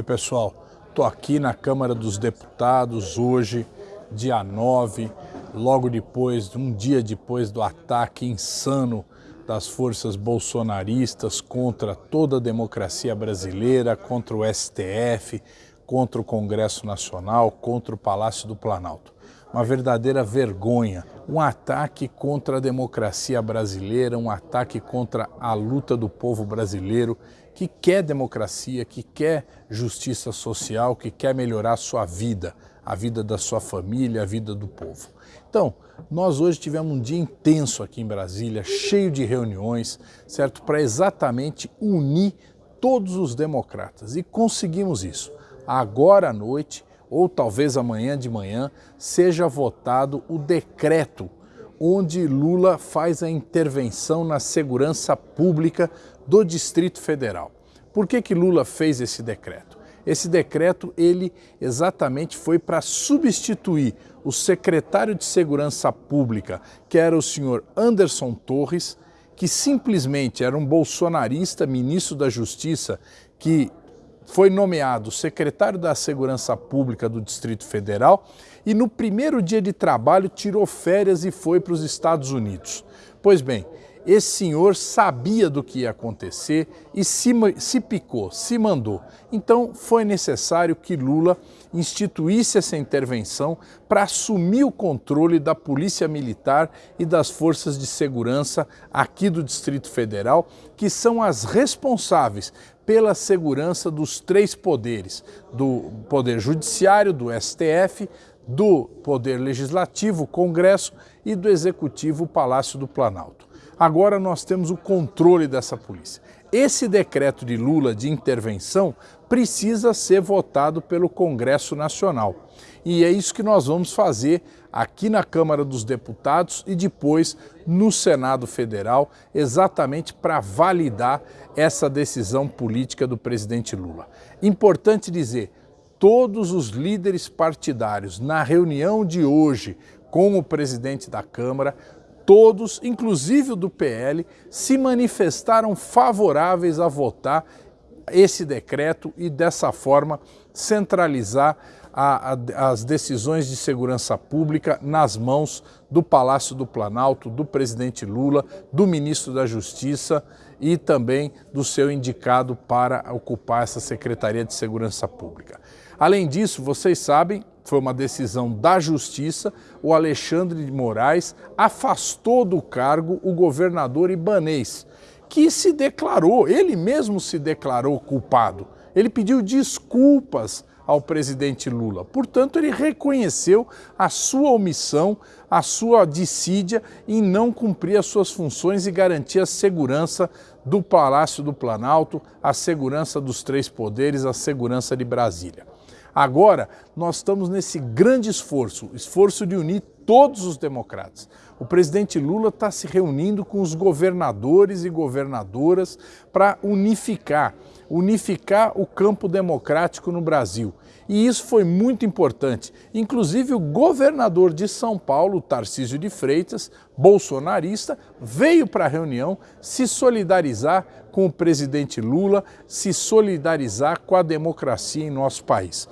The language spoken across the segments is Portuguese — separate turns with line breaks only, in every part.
Oi pessoal, estou aqui na Câmara dos Deputados hoje, dia 9, logo depois, um dia depois do ataque insano das forças bolsonaristas contra toda a democracia brasileira, contra o STF, contra o Congresso Nacional, contra o Palácio do Planalto. Uma verdadeira vergonha, um ataque contra a democracia brasileira, um ataque contra a luta do povo brasileiro que quer democracia, que quer justiça social, que quer melhorar a sua vida, a vida da sua família, a vida do povo. Então, nós hoje tivemos um dia intenso aqui em Brasília, cheio de reuniões, certo? Para exatamente unir todos os democratas e conseguimos isso. Agora à noite, ou talvez amanhã de manhã, seja votado o decreto onde Lula faz a intervenção na segurança pública do Distrito Federal. Por que, que Lula fez esse decreto? Esse decreto, ele exatamente foi para substituir o secretário de Segurança Pública, que era o senhor Anderson Torres, que simplesmente era um bolsonarista, ministro da Justiça, que foi nomeado secretário da Segurança Pública do Distrito Federal e no primeiro dia de trabalho tirou férias e foi para os Estados Unidos. Pois bem, esse senhor sabia do que ia acontecer e se, se picou, se mandou. Então foi necessário que Lula instituísse essa intervenção para assumir o controle da Polícia Militar e das forças de segurança aqui do Distrito Federal, que são as responsáveis pela segurança dos três poderes, do Poder Judiciário, do STF, do Poder Legislativo, Congresso e do Executivo, Palácio do Planalto. Agora nós temos o controle dessa polícia. Esse decreto de Lula de intervenção precisa ser votado pelo Congresso Nacional. E é isso que nós vamos fazer aqui na Câmara dos Deputados e depois no Senado Federal, exatamente para validar essa decisão política do presidente Lula. Importante dizer, todos os líderes partidários na reunião de hoje com o presidente da Câmara todos, inclusive o do PL, se manifestaram favoráveis a votar esse decreto e dessa forma centralizar a, a, as decisões de segurança pública nas mãos do Palácio do Planalto, do presidente Lula, do ministro da Justiça e também do seu indicado para ocupar essa Secretaria de Segurança Pública. Além disso, vocês sabem, foi uma decisão da Justiça, o Alexandre de Moraes afastou do cargo o governador Ibanês, que se declarou, ele mesmo se declarou culpado. Ele pediu desculpas ao presidente Lula. Portanto, ele reconheceu a sua omissão, a sua dissídia em não cumprir as suas funções e garantir a segurança do Palácio do Planalto, a segurança dos três poderes, a segurança de Brasília. Agora, nós estamos nesse grande esforço, esforço de unir todos os democratas. O presidente Lula está se reunindo com os governadores e governadoras para unificar, unificar o campo democrático no Brasil. E isso foi muito importante. Inclusive o governador de São Paulo, Tarcísio de Freitas, bolsonarista, veio para a reunião se solidarizar com o presidente Lula, se solidarizar com a democracia em nosso país.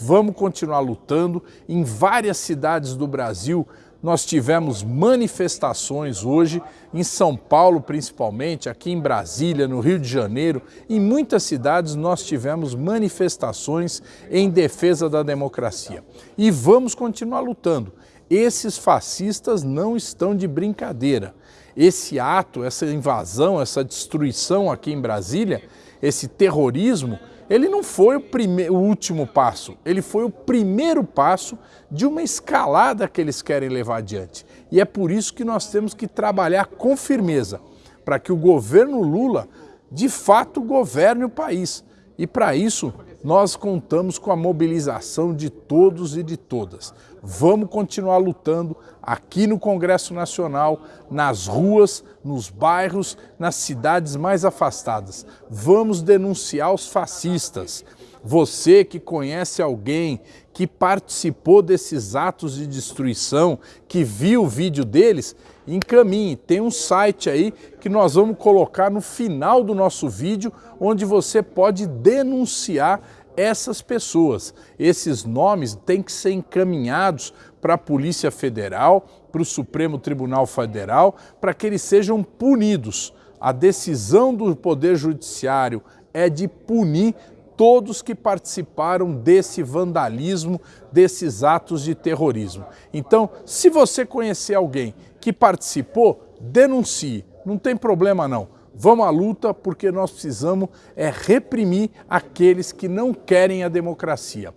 Vamos continuar lutando. Em várias cidades do Brasil, nós tivemos manifestações hoje, em São Paulo principalmente, aqui em Brasília, no Rio de Janeiro, em muitas cidades nós tivemos manifestações em defesa da democracia. E vamos continuar lutando. Esses fascistas não estão de brincadeira. Esse ato, essa invasão, essa destruição aqui em Brasília, esse terrorismo, ele não foi o, o último passo, ele foi o primeiro passo de uma escalada que eles querem levar adiante. E é por isso que nós temos que trabalhar com firmeza, para que o governo Lula, de fato, governe o país. E para isso, nós contamos com a mobilização de todos e de todas. Vamos continuar lutando aqui no Congresso Nacional, nas ruas, nos bairros, nas cidades mais afastadas. Vamos denunciar os fascistas. Você que conhece alguém que participou desses atos de destruição, que viu o vídeo deles, encaminhe. Tem um site aí que nós vamos colocar no final do nosso vídeo, onde você pode denunciar essas pessoas. Esses nomes têm que ser encaminhados para a Polícia Federal, para o Supremo Tribunal Federal, para que eles sejam punidos. A decisão do Poder Judiciário é de punir todos que participaram desse vandalismo, desses atos de terrorismo. Então, se você conhecer alguém que participou, denuncie, não tem problema não. Vamos à luta porque nós precisamos é reprimir aqueles que não querem a democracia.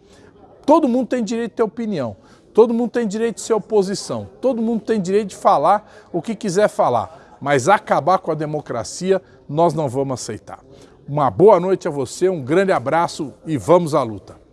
Todo mundo tem direito de ter opinião, todo mundo tem direito de ser oposição, todo mundo tem direito de falar o que quiser falar, mas acabar com a democracia nós não vamos aceitar. Uma boa noite a você, um grande abraço e vamos à luta.